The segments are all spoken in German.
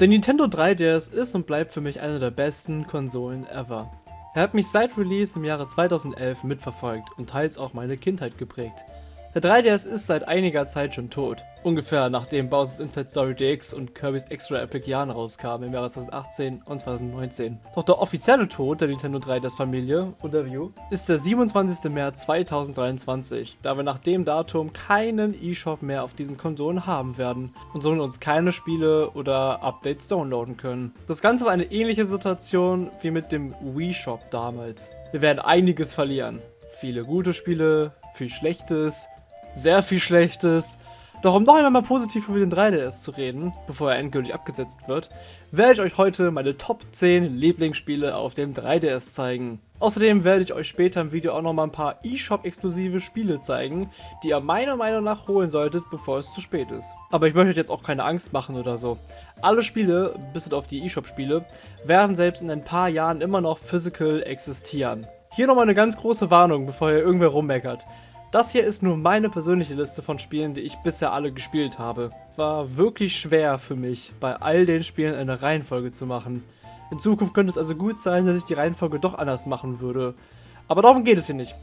Der Nintendo 3DS ist und bleibt für mich eine der besten Konsolen ever. Er hat mich seit Release im Jahre 2011 mitverfolgt und teils auch meine Kindheit geprägt. Der 3DS ist seit einiger Zeit schon tot. Ungefähr nachdem Bowser's Inside Story DX und Kirby's Extra Epic Yarn rauskamen im Jahre 2018 und 2019. Doch der offizielle Tod der Nintendo 3DS Familie oder View ist der 27. März 2023, da wir nach dem Datum keinen eShop mehr auf diesen Konsolen haben werden und somit uns keine Spiele oder Updates downloaden können. Das Ganze ist eine ähnliche Situation wie mit dem Wii Shop damals. Wir werden einiges verlieren. Viele gute Spiele, viel Schlechtes, sehr viel Schlechtes. Doch um noch einmal mal positiv über den 3DS zu reden, bevor er endgültig abgesetzt wird, werde ich euch heute meine Top 10 Lieblingsspiele auf dem 3DS zeigen. Außerdem werde ich euch später im Video auch noch mal ein paar eShop-exklusive Spiele zeigen, die ihr meiner Meinung nach holen solltet, bevor es zu spät ist. Aber ich möchte euch jetzt auch keine Angst machen oder so. Alle Spiele, bis auf die eShop-Spiele, werden selbst in ein paar Jahren immer noch physical existieren. Hier nochmal eine ganz große Warnung, bevor ihr irgendwer rummeckert. Das hier ist nur meine persönliche Liste von Spielen, die ich bisher alle gespielt habe. War wirklich schwer für mich, bei all den Spielen eine Reihenfolge zu machen. In Zukunft könnte es also gut sein, dass ich die Reihenfolge doch anders machen würde. Aber darum geht es hier nicht.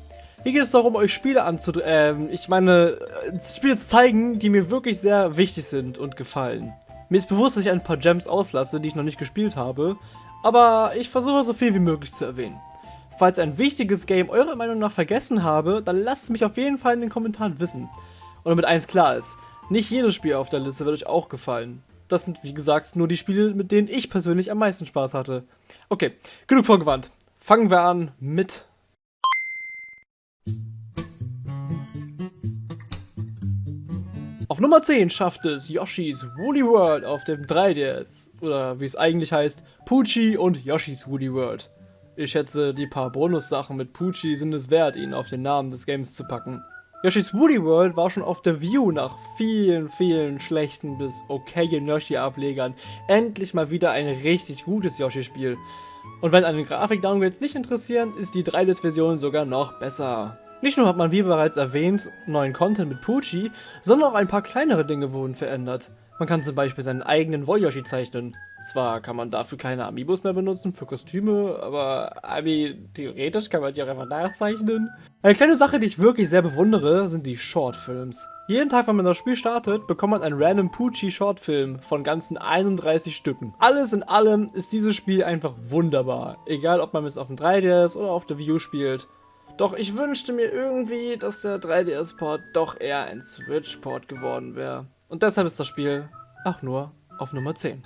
Hier geht es darum, euch Spiele anzu... Ähm, ich meine, äh, Spiele zu zeigen, die mir wirklich sehr wichtig sind und gefallen. Mir ist bewusst, dass ich ein paar Gems auslasse, die ich noch nicht gespielt habe, aber ich versuche so viel wie möglich zu erwähnen. Falls ein wichtiges Game eurer Meinung nach vergessen habe, dann lasst es mich auf jeden Fall in den Kommentaren wissen. Und damit eins klar ist, nicht jedes Spiel auf der Liste wird euch auch gefallen. Das sind, wie gesagt, nur die Spiele, mit denen ich persönlich am meisten Spaß hatte. Okay, genug vorgewandt. Fangen wir an mit... Auf Nummer 10 schafft es Yoshi's Woolly World auf dem 3DS. Oder wie es eigentlich heißt, Poochie und Yoshi's Woolly World. Ich schätze, die paar Bonussachen mit Poochie sind es wert, ihn auf den Namen des Games zu packen. Yoshi's Woody World war schon auf der View nach vielen, vielen schlechten bis okayen Yoshi-Ablegern endlich mal wieder ein richtig gutes Yoshi-Spiel. Und wenn einen Grafik-Downgrades nicht interessieren, ist die 3DS-Version sogar noch besser. Nicht nur hat man wie bereits erwähnt neuen Content mit Poochie, sondern auch ein paar kleinere Dinge wurden verändert. Man kann zum Beispiel seinen eigenen Wollyoshi zeichnen. Zwar kann man dafür keine Amiibos mehr benutzen für Kostüme, aber Ami, theoretisch kann man die auch einfach nachzeichnen. Eine kleine Sache, die ich wirklich sehr bewundere, sind die Shortfilms. Jeden Tag, wenn man das Spiel startet, bekommt man einen random Poochie Shortfilm von ganzen 31 Stücken. Alles in allem ist dieses Spiel einfach wunderbar. Egal, ob man es auf dem 3DS oder auf der Wii U spielt. Doch ich wünschte mir irgendwie, dass der 3DS-Port doch eher ein Switch-Port geworden wäre. Und deshalb ist das Spiel auch nur auf Nummer 10.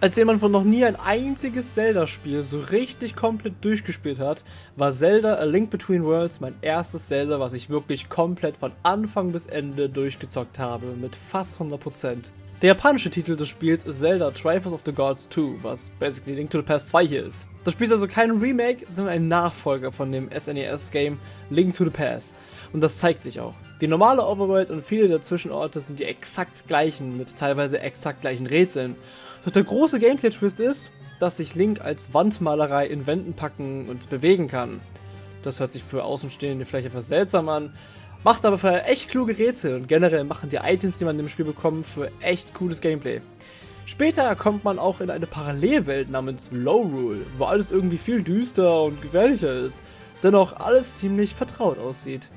Als jemand von noch nie ein einziges Zelda-Spiel so richtig komplett durchgespielt hat, war Zelda A Link Between Worlds mein erstes Zelda, was ich wirklich komplett von Anfang bis Ende durchgezockt habe, mit fast 100%. Der japanische Titel des Spiels ist Zelda Triforce of the Gods 2, was basically Link to the Past 2 hier ist. Das Spiel ist also kein Remake, sondern ein Nachfolger von dem SNES-Game Link to the Past. Und das zeigt sich auch. Die normale Overworld und viele der Zwischenorte sind die exakt gleichen, mit teilweise exakt gleichen Rätseln. Doch der große Gameplay-Twist ist, dass sich Link als Wandmalerei in Wänden packen und bewegen kann. Das hört sich für Außenstehende vielleicht etwas seltsam an, macht aber für echt kluge Rätsel und generell machen die Items, die man im Spiel bekommt, für echt cooles Gameplay. Später kommt man auch in eine Parallelwelt namens Low Rule, wo alles irgendwie viel düster und gefährlicher ist, dennoch alles ziemlich vertraut aussieht.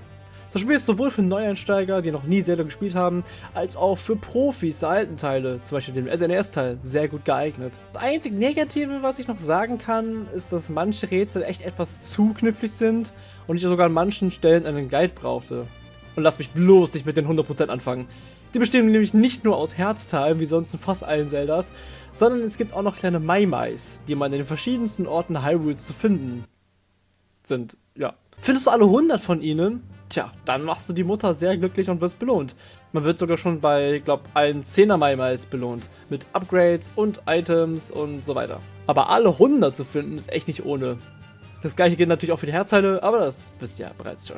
Das Spiel ist sowohl für Neueinsteiger, die noch nie Zelda gespielt haben, als auch für Profis der alten Teile, zum Beispiel dem SNES-Teil, sehr gut geeignet. Das einzige Negative, was ich noch sagen kann, ist, dass manche Rätsel echt etwas zu knifflig sind und ich sogar an manchen Stellen einen Guide brauchte. Und lass mich bloß nicht mit den 100% anfangen. Die bestehen nämlich nicht nur aus Herzteilen, wie sonst in fast allen Zeldas, sondern es gibt auch noch kleine Maimais, die man in den verschiedensten Orten Hyrules zu finden sind. Ja. Findest du alle 100 von ihnen? Tja, dann machst du die Mutter sehr glücklich und wirst belohnt. Man wird sogar schon bei, glaub, allen 10er Maimais belohnt. Mit Upgrades und Items und so weiter. Aber alle 100 zu finden ist echt nicht ohne. Das gleiche gilt natürlich auch für die Herzteile, aber das wisst ihr ja bereits schon.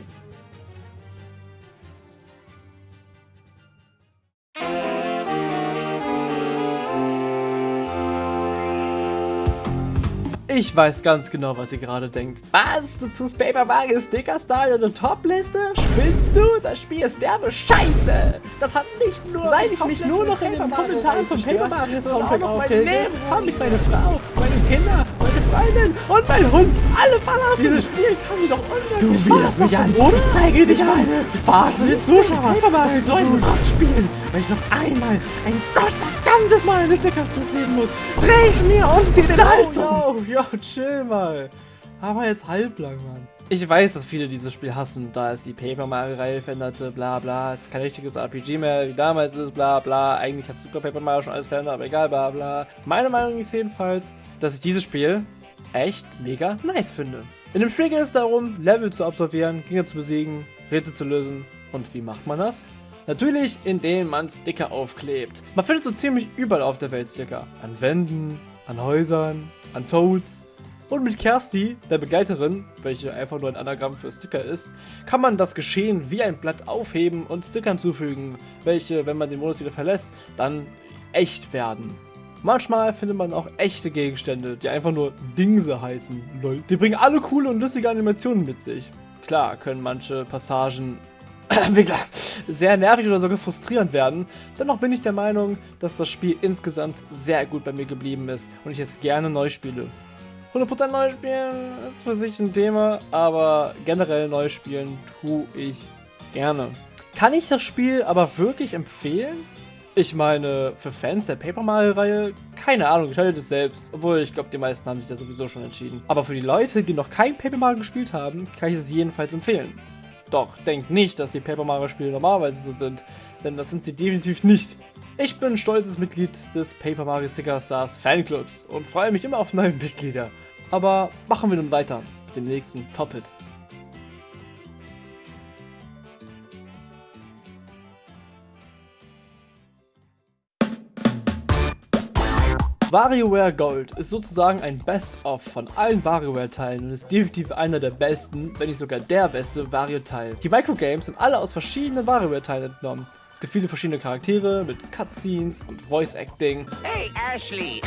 Ich weiß ganz genau, was ihr gerade denkt. Was? Du tust Paper Mario Sticker Star in eine Top-Liste? Spinnst du? Das Spiel ist derbe Scheiße! Das hat nicht nur... Seit ich mich nur noch in den Kommentaren von Paper Mario Soundtrack auch noch mein Leben, haben mich meine Frau, meine Kinder, Freundin und mein Hund alle verlassen! Dieses Spiel kann mir doch unmöglich Du wirst mich an! Ich zeige dich mal! Ich verarsche den Zuschauer! Paper Mario soll ein Rad spielen, wenn ich noch einmal ein gottverdammtes Mal eine Sticker zukleben muss! Dreh ich mir unten den Hals oh, um! Yo, chill mal. Aber jetzt halblang, Mann. Ich weiß, dass viele dieses Spiel hassen, da es die Paper Mario-Reihe veränderte, bla bla. Es ist kein richtiges RPG mehr, wie damals ist, bla bla. Eigentlich hat Super Paper Mario schon alles verändert, aber egal, bla bla. Meine Meinung ist jedenfalls, dass ich dieses Spiel echt mega nice finde. In dem Spiel geht es darum, Level zu absolvieren, Gegner zu besiegen, Rätsel zu lösen. Und wie macht man das? Natürlich, indem man Sticker aufklebt. Man findet so ziemlich überall auf der Welt Sticker. An Wänden, an Häusern, an Toads. Und mit Kersti, der Begleiterin, welche einfach nur ein Anagramm für Sticker ist, kann man das Geschehen wie ein Blatt aufheben und Stickern zufügen, welche, wenn man den Modus wieder verlässt, dann echt werden. Manchmal findet man auch echte Gegenstände, die einfach nur Dingse heißen. Die bringen alle coole und lustige Animationen mit sich. Klar können manche Passagen sehr nervig oder sogar frustrierend werden. Dennoch bin ich der Meinung, dass das Spiel insgesamt sehr gut bei mir geblieben ist und ich es gerne neu spiele. 100% neu spielen ist für sich ein Thema, aber generell neu spielen tue ich gerne. Kann ich das Spiel aber wirklich empfehlen? Ich meine, für Fans der Paper Mario-Reihe, keine Ahnung, halte das selbst. Obwohl, ich glaube, die meisten haben sich ja sowieso schon entschieden. Aber für die Leute, die noch kein Paper Mario gespielt haben, kann ich es jedenfalls empfehlen. Doch, denkt nicht, dass die Paper Mario Spiele normalerweise so sind, denn das sind sie definitiv nicht. Ich bin stolzes Mitglied des Paper Mario Sticker Stars Fanclubs und freue mich immer auf neue Mitglieder. Aber machen wir nun weiter mit dem nächsten Top-Hit. WarioWare Gold ist sozusagen ein Best-of von allen WarioWare-Teilen und ist definitiv einer der besten, wenn nicht sogar der beste Wario-Teil. Die Microgames sind alle aus verschiedenen WarioWare-Teilen entnommen. Es gibt viele verschiedene Charaktere mit Cutscenes und Voice-Acting. Hey Ashley!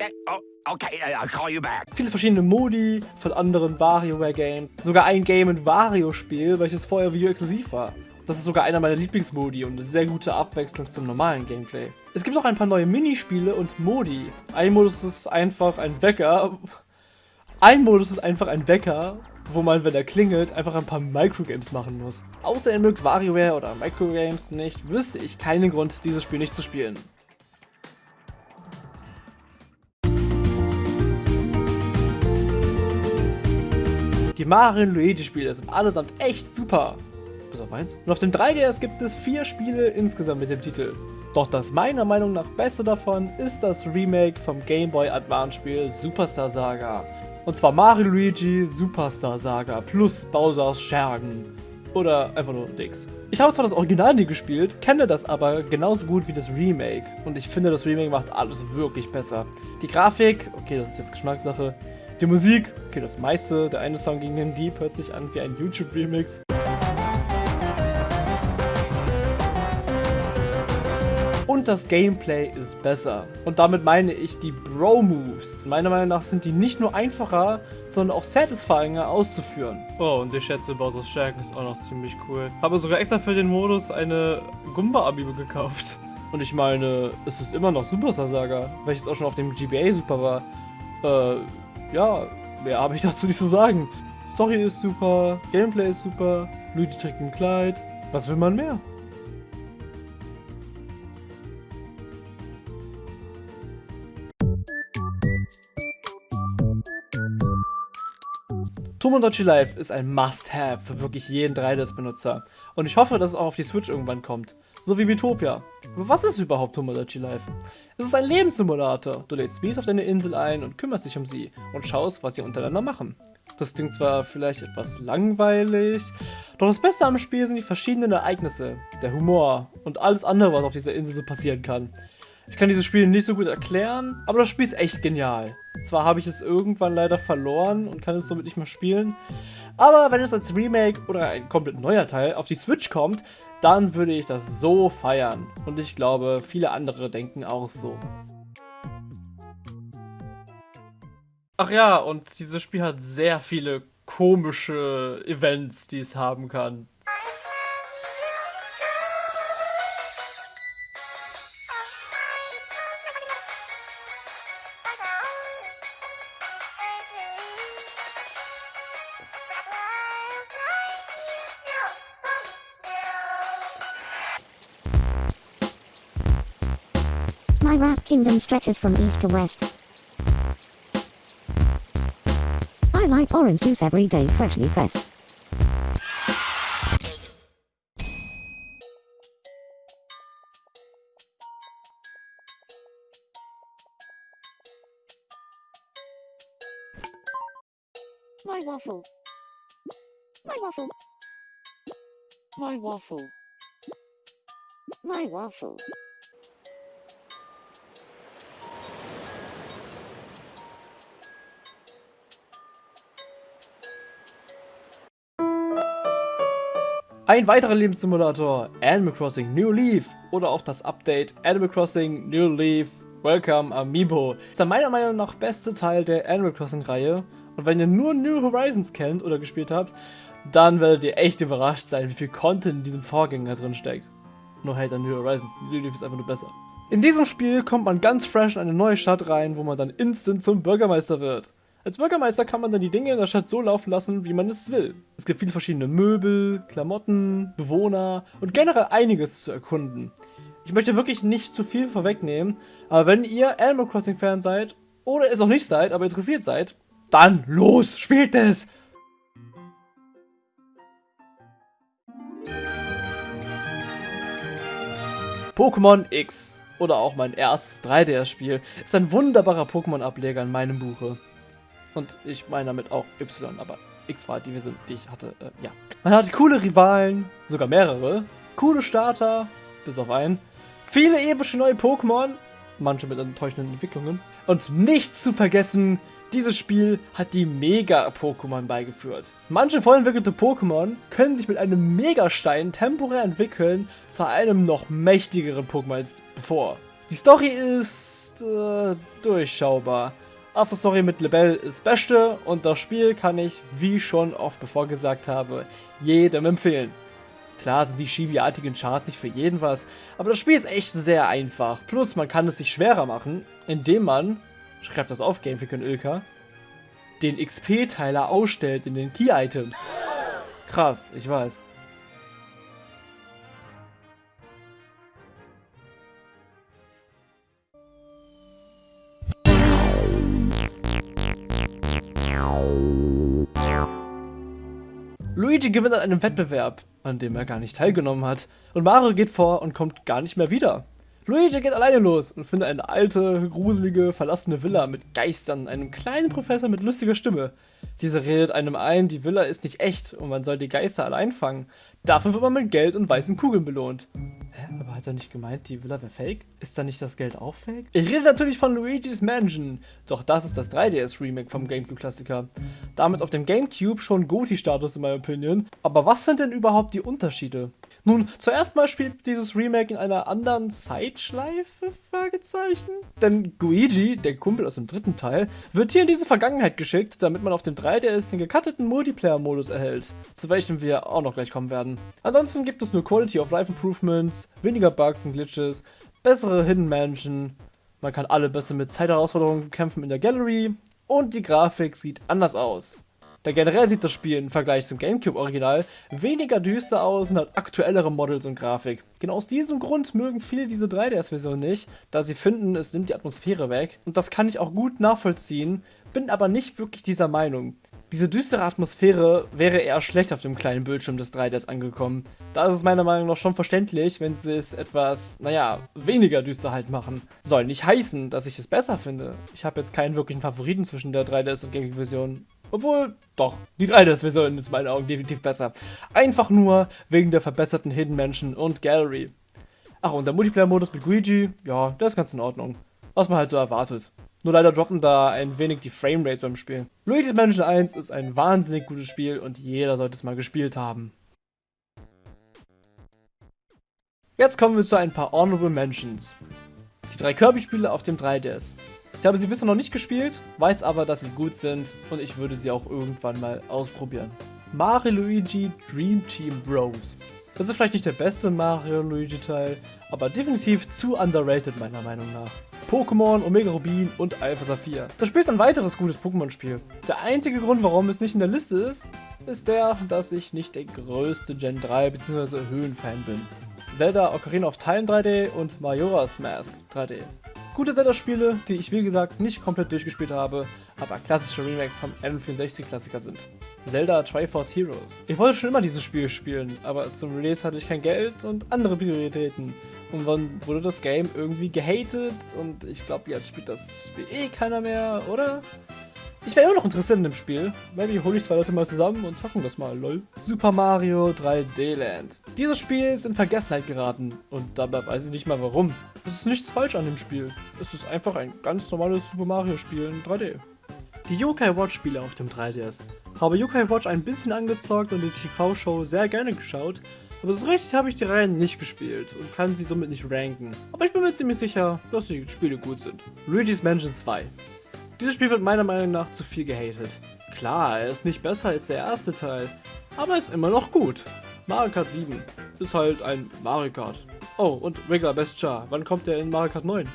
That, oh. Okay, I'll call you back. Viele verschiedene Modi von anderen WarioWare-Games. Sogar ein Game- und Wario-Spiel, welches vorher Video-exklusiv war. Das ist sogar einer meiner Lieblingsmodi und eine sehr gute Abwechslung zum normalen Gameplay. Es gibt auch ein paar neue Minispiele und Modi. Ein Modus ist einfach ein Wecker. Ein Modus ist einfach ein Wecker, wo man, wenn er klingelt, einfach ein paar Microgames machen muss. Außer ihr mögt WarioWare oder Microgames nicht, wüsste ich keinen Grund, dieses Spiel nicht zu spielen. Die Mario Luigi Spiele sind allesamt echt super bis auf eins. Und auf dem 3DS gibt es vier Spiele insgesamt mit dem Titel. Doch das meiner Meinung nach beste davon ist das Remake vom Game Boy Advance Spiel Superstar Saga. Und zwar Mario Luigi Superstar Saga plus Bowser's Schergen. Oder einfach nur Dix. Ich habe zwar das Original nie gespielt, kenne das aber genauso gut wie das Remake. Und ich finde, das Remake macht alles wirklich besser. Die Grafik, okay, das ist jetzt Geschmackssache. Die Musik, okay, das meiste. Der eine Song gegen den Deep hört sich an wie ein YouTube-Remix. Und das Gameplay ist besser. Und damit meine ich die Bro-Moves. Meiner Meinung nach sind die nicht nur einfacher, sondern auch satisfyinger auszuführen. Oh, und ich schätze, Bowser's Shaken ist auch noch ziemlich cool. Habe sogar extra für den Modus eine Gumba-Amiibo gekauft. Und ich meine, es ist immer noch Superstar Saga, welches auch schon auf dem GBA super war. Äh, ja, mehr habe ich dazu nicht zu sagen. Story ist super, Gameplay ist super, Luigi trägt ein Kleid. Was will man mehr? Tomodachi Life ist ein Must-Have für wirklich jeden 3DS-Benutzer. Und ich hoffe, dass es auch auf die Switch irgendwann kommt. So wie Metopia. Was ist überhaupt Tomodachi Life? Es ist ein Lebenssimulator. Du lädst Bees auf deine Insel ein und kümmerst dich um sie und schaust, was sie untereinander machen. Das klingt zwar vielleicht etwas langweilig, doch das Beste am Spiel sind die verschiedenen Ereignisse, der Humor und alles andere, was auf dieser Insel so passieren kann. Ich kann dieses Spiel nicht so gut erklären, aber das Spiel ist echt genial. Zwar habe ich es irgendwann leider verloren und kann es somit nicht mehr spielen, aber wenn es als Remake oder ein komplett neuer Teil auf die Switch kommt, dann würde ich das so feiern. Und ich glaube, viele andere denken auch so. Ach ja, und dieses Spiel hat sehr viele komische Events, die es haben kann. My Wrath Kingdom stretches from east to west. I like orange juice every day freshly pressed. My waffle. My waffle. My waffle. My waffle. Ein weiterer Lebenssimulator, Animal Crossing New Leaf oder auch das Update Animal Crossing New Leaf Welcome Amiibo. Ist der meiner Meinung nach beste Teil der Animal Crossing Reihe und wenn ihr nur New Horizons kennt oder gespielt habt, dann werdet ihr echt überrascht sein, wie viel Content in diesem Vorgänger drin steckt. Nur halt an New Horizons, New Leaf ist einfach nur besser. In diesem Spiel kommt man ganz fresh in eine neue Stadt rein, wo man dann instant zum Bürgermeister wird. Als Bürgermeister kann man dann die Dinge in der Stadt so laufen lassen, wie man es will. Es gibt viele verschiedene Möbel, Klamotten, Bewohner und generell einiges zu erkunden. Ich möchte wirklich nicht zu viel vorwegnehmen, aber wenn ihr Animal Crossing Fan seid oder es auch nicht seid, aber interessiert seid, dann los, spielt es! Pokémon X oder auch mein erstes 3DS-Spiel ist ein wunderbarer Pokémon-Ableger in meinem Buche. Und ich meine damit auch Y, aber X war die Version, die ich hatte. Äh, ja. Man hat coole Rivalen, sogar mehrere. Coole Starter, bis auf einen. Viele epische neue Pokémon, manche mit enttäuschenden Entwicklungen. Und nicht zu vergessen, dieses Spiel hat die Mega-Pokémon beigeführt. Manche vollentwickelte Pokémon können sich mit einem Megastein temporär entwickeln zu einem noch mächtigeren Pokémon als bevor. Die Story ist äh, durchschaubar. After Story mit Lebel ist beste und das Spiel kann ich, wie schon oft bevor gesagt habe, jedem empfehlen. Klar sind die schibiartigen Charts nicht für jeden was, aber das Spiel ist echt sehr einfach. Plus man kann es sich schwerer machen, indem man, schreibt das auf Gamefreak und Ilka, den XP-Teiler ausstellt in den Key-Items. Krass, ich weiß. Luigi gewinnt an einem Wettbewerb, an dem er gar nicht teilgenommen hat, und Mario geht vor und kommt gar nicht mehr wieder. Luigi geht alleine los und findet eine alte, gruselige, verlassene Villa mit Geistern, einem kleinen Professor mit lustiger Stimme. Dieser redet einem ein, die Villa ist nicht echt und man soll die Geister alle einfangen. Dafür wird man mit Geld und weißen Kugeln belohnt. Hä, aber hat er nicht gemeint, die Villa wäre fake? Ist da nicht das Geld auch fake? Ich rede natürlich von Luigi's Mansion, doch das ist das 3DS-Remake vom Gamecube-Klassiker. Damit auf dem Gamecube schon Goti-Status in meiner Opinion. Aber was sind denn überhaupt die Unterschiede? Nun, zuerst mal spielt dieses Remake in einer anderen Zeitschleife, Fragezeichen. Denn Guigi, der Kumpel aus dem dritten Teil, wird hier in diese Vergangenheit geschickt, damit man auf dem 3DS den gecutteten Multiplayer-Modus erhält, zu welchem wir auch noch gleich kommen werden. Ansonsten gibt es nur Quality of Life Improvements, weniger Bugs und Glitches, bessere Hidden Mansion, man kann alle besser mit Zeitherausforderungen kämpfen in der Gallery und die Grafik sieht anders aus. Da generell sieht das Spiel im Vergleich zum Gamecube-Original weniger düster aus und hat aktuellere Models und Grafik. Genau aus diesem Grund mögen viele diese 3DS-Version nicht, da sie finden, es nimmt die Atmosphäre weg. Und das kann ich auch gut nachvollziehen, bin aber nicht wirklich dieser Meinung. Diese düstere Atmosphäre wäre eher schlecht auf dem kleinen Bildschirm des 3DS angekommen. Da ist es meiner Meinung nach schon verständlich, wenn sie es etwas, naja, weniger düster halt machen. Soll nicht heißen, dass ich es besser finde. Ich habe jetzt keinen wirklichen Favoriten zwischen der 3DS und Gamecube-Version. Obwohl, doch, die 3DS-Version ist in meinen Augen definitiv besser. Einfach nur wegen der verbesserten Hidden Mansion und Gallery. Ach, und der Multiplayer-Modus mit Luigi, ja, der ist ganz in Ordnung. Was man halt so erwartet. Nur leider droppen da ein wenig die Framerates beim Spiel. Luigi's Mansion 1 ist ein wahnsinnig gutes Spiel und jeder sollte es mal gespielt haben. Jetzt kommen wir zu ein paar Honorable Mentions. Die drei Kirby-Spiele auf dem 3DS. Ich habe sie bisher noch nicht gespielt, weiß aber, dass sie gut sind und ich würde sie auch irgendwann mal ausprobieren. Mario Luigi Dream Team Bros. Das ist vielleicht nicht der beste Mario Luigi Teil, aber definitiv zu underrated meiner Meinung nach. Pokémon, Omega Rubin und Alpha Saphir. Das Spiel ist ein weiteres gutes Pokémon-Spiel. Der einzige Grund, warum es nicht in der Liste ist, ist der, dass ich nicht der größte Gen 3 bzw. Höhenfan bin. Zelda Ocarina of Time 3D und Majora's Mask 3D. Gute Zelda-Spiele, die ich wie gesagt nicht komplett durchgespielt habe, aber klassische Remakes vom N64-Klassiker sind. Zelda Triforce Heroes. Ich wollte schon immer dieses Spiel spielen, aber zum Release hatte ich kein Geld und andere Prioritäten. Und dann wurde das Game irgendwie gehatet und ich glaube, jetzt spielt das Spiel eh keiner mehr, oder? Ich wäre immer noch interessiert in dem Spiel. Maybe hole ich zwei Leute mal zusammen und zocken das mal, lol. Super Mario 3D Land. Dieses Spiel ist in Vergessenheit geraten und dabei weiß ich nicht mal warum. Es ist nichts falsch an dem Spiel. Es ist einfach ein ganz normales Super Mario Spiel in 3D. Die Yokai Watch Spiele auf dem 3DS. Habe Yokai Watch ein bisschen angezockt und die TV-Show sehr gerne geschaut, aber so richtig habe ich die Reihen nicht gespielt und kann sie somit nicht ranken. Aber ich bin mir ziemlich sicher, dass die Spiele gut sind. Luigi's Mansion 2. Dieses Spiel wird meiner Meinung nach zu viel gehatet. Klar, er ist nicht besser als der erste Teil, aber ist immer noch gut. Mario Kart 7 ist halt ein Mario Kart. Oh, und Regular Best Char, wann kommt der in Mario Kart 9?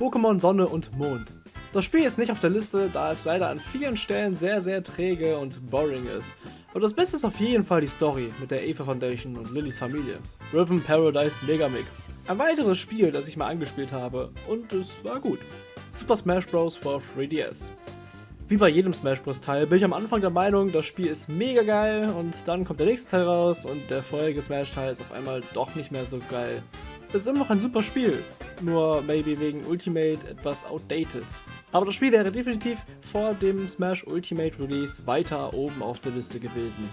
Pokémon Sonne und Mond. Das Spiel ist nicht auf der Liste, da es leider an vielen Stellen sehr, sehr träge und boring ist. Aber das Beste ist auf jeden Fall die Story mit der Eva Foundation und Lillys Familie. Rhythm Paradise Megamix. Ein weiteres Spiel, das ich mal angespielt habe und es war gut. Super Smash Bros. for 3DS. Wie bei jedem Smash Bros. Teil bin ich am Anfang der Meinung, das Spiel ist mega geil und dann kommt der nächste Teil raus und der vorherige Smash Teil ist auf einmal doch nicht mehr so geil. Es ist immer noch ein super Spiel, nur maybe wegen Ultimate etwas outdated. Aber das Spiel wäre definitiv vor dem Smash Ultimate Release weiter oben auf der Liste gewesen.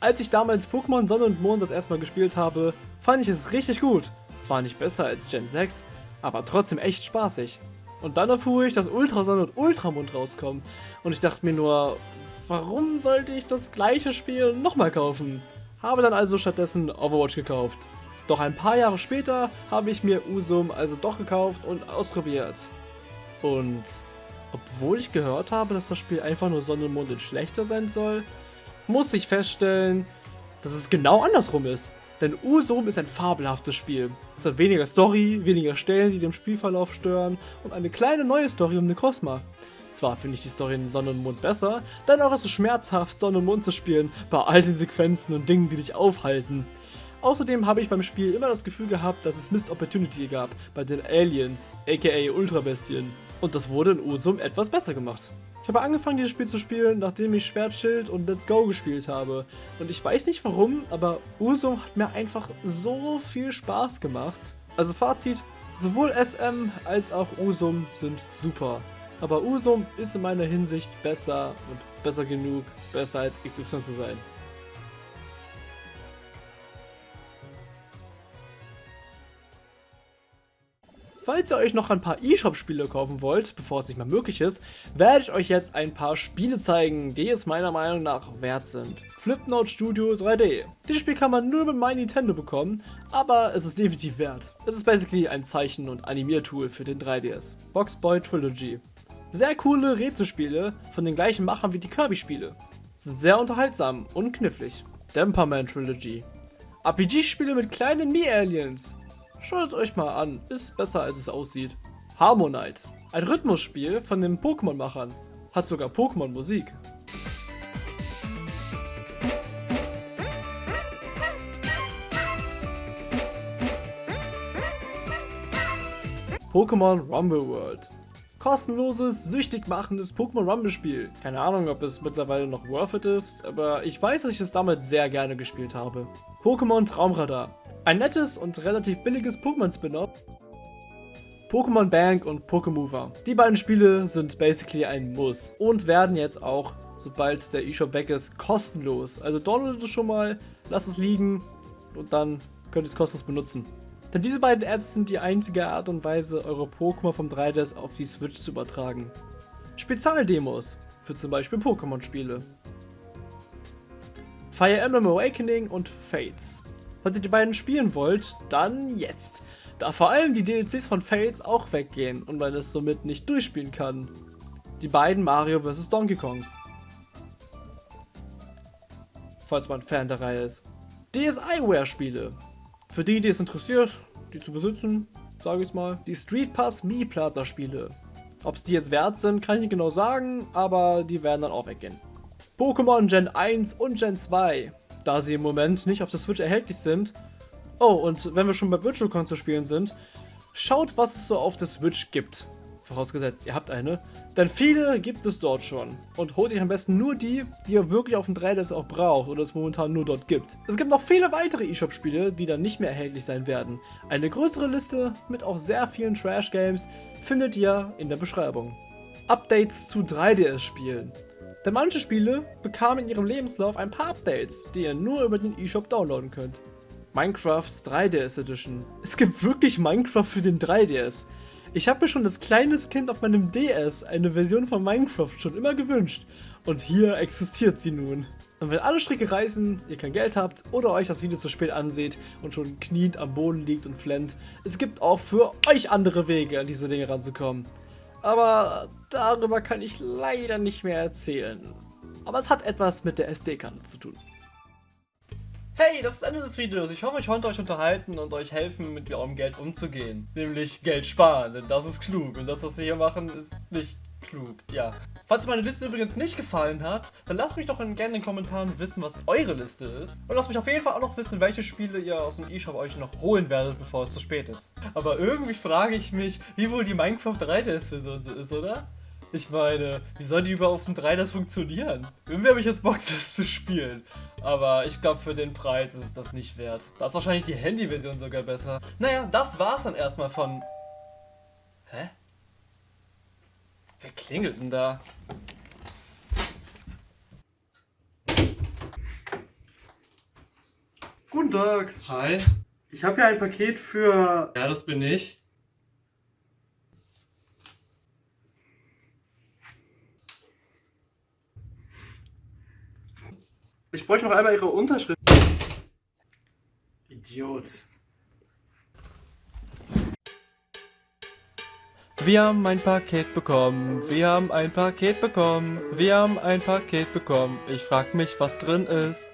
Als ich damals Pokémon Sonne und Mond das erstmal gespielt habe, fand ich es richtig gut. Zwar nicht besser als Gen 6, aber trotzdem echt spaßig. Und dann erfuhr ich, dass Ultrasonne und Ultramond rauskommen. Und ich dachte mir nur, warum sollte ich das gleiche Spiel nochmal kaufen? Habe dann also stattdessen Overwatch gekauft. Doch ein paar Jahre später habe ich mir Usum also doch gekauft und ausprobiert. Und obwohl ich gehört habe, dass das Spiel einfach nur Sonne und Mond in schlechter sein soll, muss ich feststellen, dass es genau andersrum ist. Denn Usum ist ein fabelhaftes Spiel. Es hat weniger Story, weniger Stellen, die dem Spielverlauf stören und eine kleine neue Story um den Cosma. Zwar finde ich die Story in Sonne und Mond besser, dennoch ist es schmerzhaft, Sonne und Mond zu spielen, bei all den Sequenzen und Dingen, die dich aufhalten. Außerdem habe ich beim Spiel immer das Gefühl gehabt, dass es Missed Opportunity gab bei den Aliens, aka Ultrabestien. Und das wurde in Usum etwas besser gemacht. Ich habe angefangen, dieses Spiel zu spielen, nachdem ich Schwertschild und Let's Go gespielt habe. Und ich weiß nicht warum, aber Usum hat mir einfach so viel Spaß gemacht. Also Fazit, sowohl SM als auch Usum sind super. Aber Usum ist in meiner Hinsicht besser und besser genug, besser als XY zu sein. Falls ihr euch noch ein paar eShop-Spiele kaufen wollt, bevor es nicht mehr möglich ist, werde ich euch jetzt ein paar Spiele zeigen, die es meiner Meinung nach wert sind. Flipnote Studio 3D. Dieses Spiel kann man nur mit My Nintendo bekommen, aber es ist definitiv wert. Es ist basically ein Zeichen- und Animiertool für den 3DS. Boxboy Trilogy. Sehr coole Rätselspiele von den gleichen Machern wie die Kirby-Spiele. Sind sehr unterhaltsam und knifflig. Demperman Trilogy. RPG-Spiele mit kleinen Mii-Aliens. Schaut euch mal an, ist besser als es aussieht. Harmonite, ein Rhythmusspiel von den Pokémon-Machern. Hat sogar Pokémon-Musik. Pokémon Rumble World. Kostenloses, süchtig machendes Pokémon Rumble Spiel. Keine Ahnung, ob es mittlerweile noch worth it ist, aber ich weiß, dass ich es damals sehr gerne gespielt habe. Pokémon Traumradar. Ein nettes und relativ billiges Pokémon-Spin-Off. Pokémon Bank und Pokémover. Die beiden Spiele sind basically ein Muss und werden jetzt auch, sobald der eShop weg ist, kostenlos. Also downloadet es schon mal, lasst es liegen und dann könnt ihr es kostenlos benutzen. Denn diese beiden Apps sind die einzige Art und Weise, eure Pokémon vom 3DS auf die Switch zu übertragen. Spezialdemos für zum Beispiel Pokémon-Spiele. Fire Emblem Awakening und Fates. Falls ihr die beiden spielen wollt, dann jetzt. Da vor allem die DLCs von Fates auch weggehen und man es somit nicht durchspielen kann. Die beiden Mario vs. Donkey Kongs. Falls man Fan der Reihe ist. DSiWare-Spiele. Für die, die es interessiert, die zu besitzen, sage ich mal. Die Street Pass Mi Plaza Spiele. Ob es die jetzt wert sind, kann ich nicht genau sagen, aber die werden dann auch weggehen. Pokémon Gen 1 und Gen 2, da sie im Moment nicht auf der Switch erhältlich sind. Oh, und wenn wir schon bei Virtual Console spielen sind, schaut, was es so auf der Switch gibt. Vorausgesetzt, ihr habt eine. Denn viele gibt es dort schon. Und holt euch am besten nur die, die ihr wirklich auf dem 3DS auch braucht oder es momentan nur dort gibt. Es gibt noch viele weitere eShop-Spiele, die dann nicht mehr erhältlich sein werden. Eine größere Liste mit auch sehr vielen Trash-Games findet ihr in der Beschreibung. Updates zu 3DS-Spielen. Denn manche Spiele bekamen in ihrem Lebenslauf ein paar Updates, die ihr nur über den eShop downloaden könnt. Minecraft 3DS Edition. Es gibt wirklich Minecraft für den 3DS. Ich habe mir schon als kleines Kind auf meinem DS eine Version von Minecraft schon immer gewünscht. Und hier existiert sie nun. Und wenn alle Stricke reißen, ihr kein Geld habt oder euch das Video zu spät anseht und schon kniend am Boden liegt und flennt, es gibt auch für euch andere Wege, an diese Dinge ranzukommen. Aber darüber kann ich leider nicht mehr erzählen. Aber es hat etwas mit der SD-Karte zu tun. Hey, das ist das Ende des Videos. Ich hoffe, ich konnte euch unterhalten und euch helfen, mit eurem Geld umzugehen. Nämlich Geld sparen, denn das ist klug. Und das, was wir hier machen, ist nicht klug. Ja. Falls meine Liste übrigens nicht gefallen hat, dann lasst mich doch gerne in den Kommentaren wissen, was eure Liste ist. Und lasst mich auf jeden Fall auch noch wissen, welche Spiele ihr aus dem eShop euch noch holen werdet, bevor es zu spät ist. Aber irgendwie frage ich mich, wie wohl die Minecraft 3DS-Version so ist, oder? Ich meine, wie soll die überhaupt auf dem 3 das funktionieren? Irgendwie habe ich jetzt Bock, das zu spielen. Aber ich glaube, für den Preis ist es das nicht wert. Da ist wahrscheinlich die Handy-Version sogar besser. Naja, das war's dann erstmal von... Hä? Wer klingelt denn da? Guten Tag. Hi. Ich habe hier ein Paket für... Ja, das bin ich. Ich bräuchte noch einmal Ihre Unterschrift. Idiot. Wir haben ein Paket bekommen. Wir haben ein Paket bekommen. Wir haben ein Paket bekommen. Ich frag mich, was drin ist.